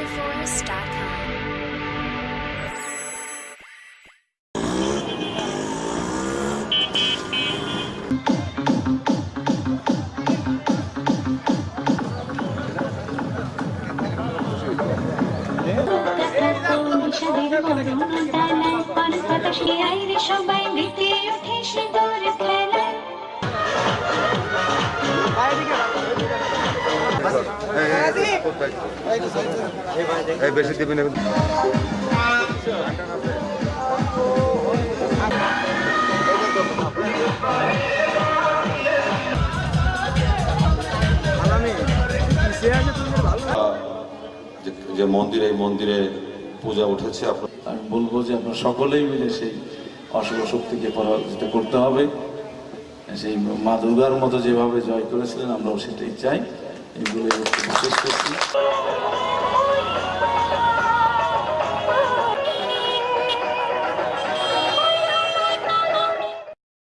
VoiceOverForce.com. বিষাদের করুণ ডানায় পারস বাতাসে আইরে সবাই এই বেশি দিবি না যে- যে মন্দিরে এই মন্দিরে পূজা উঠেছে আপনার আমি বলব যে আপনার সকলেই মিলে সেই অশুভ শক্তিকে পরাজিত করতে হবে। সেই মা দুর্গার মতো যেভাবে জয় করেছিলেন আমরাও সেটাই চাই। Et vous voulez commencer